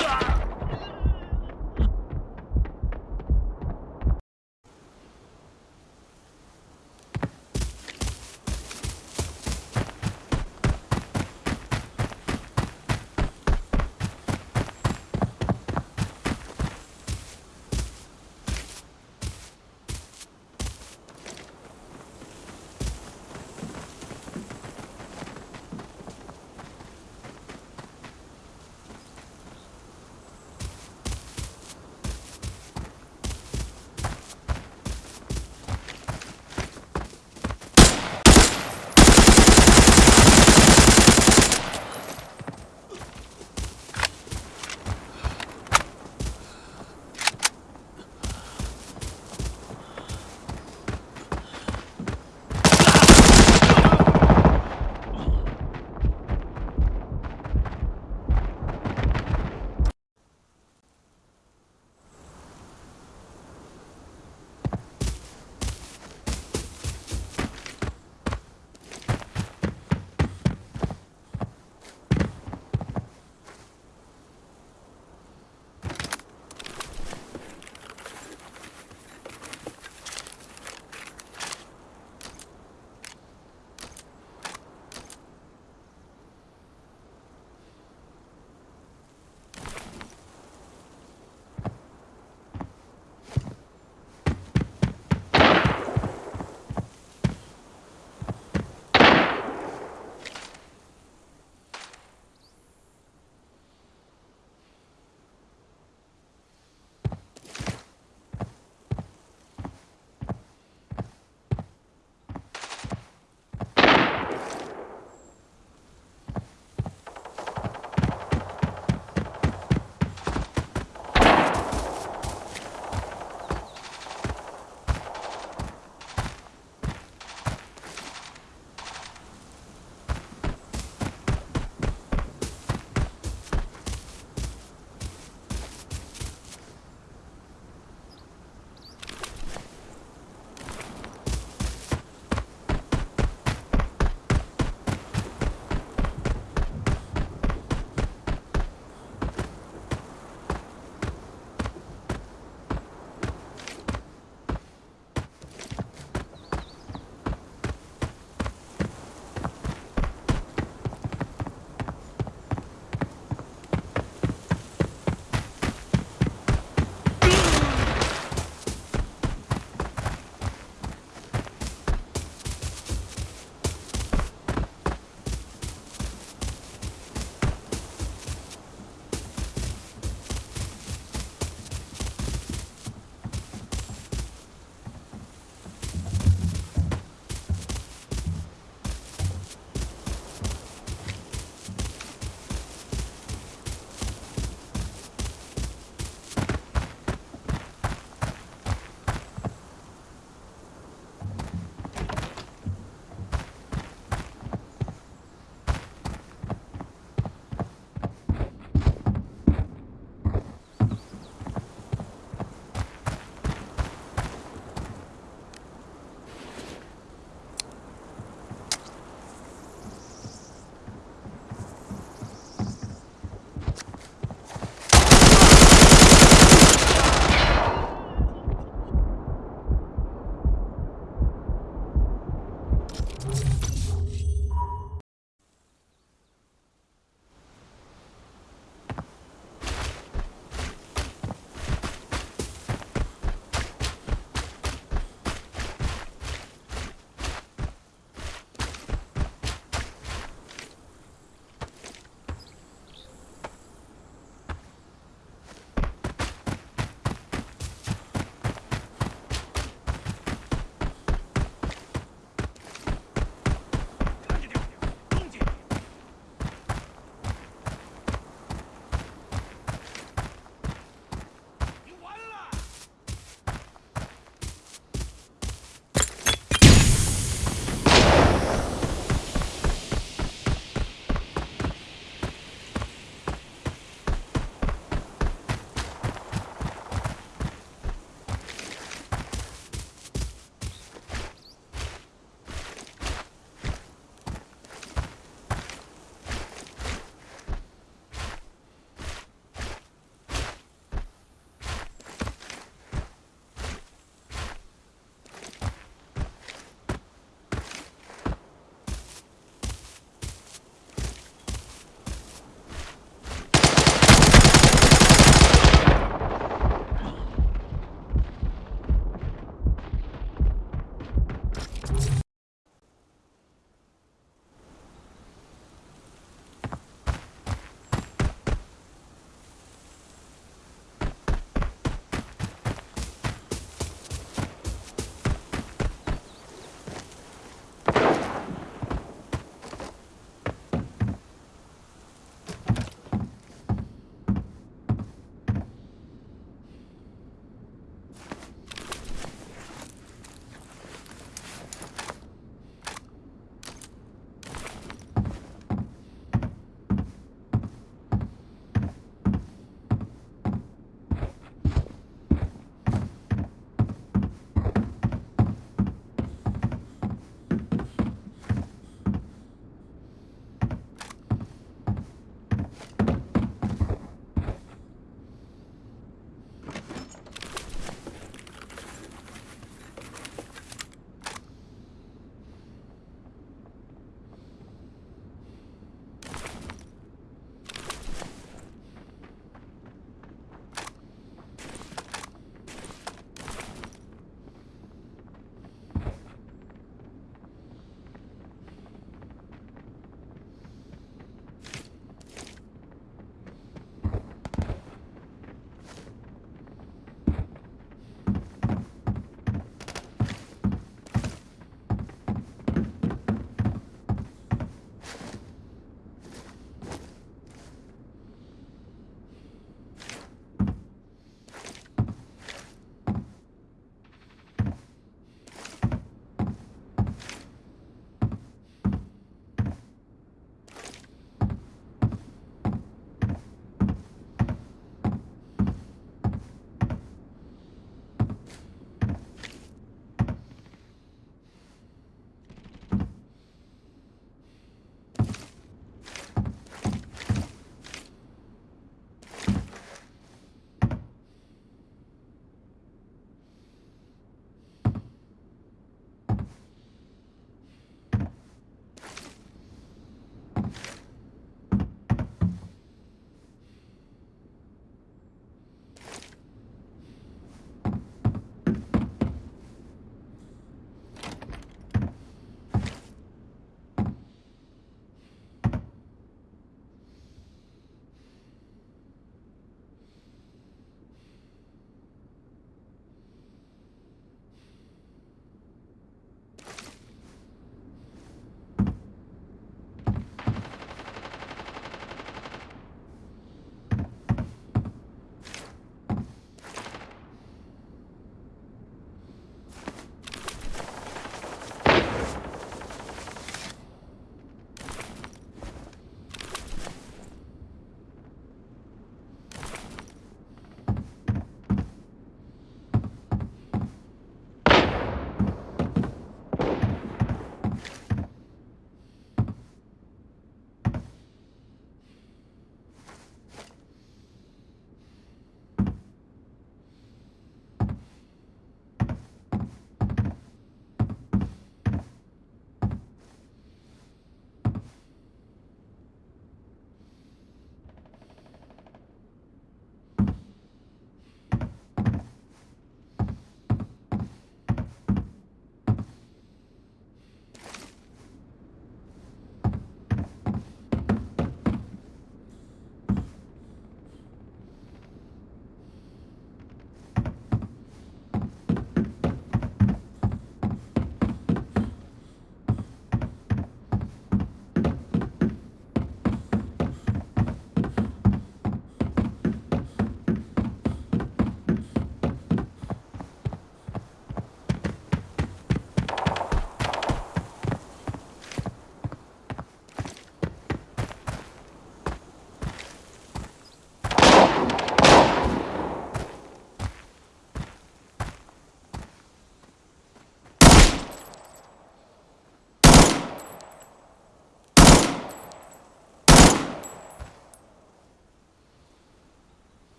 Ah!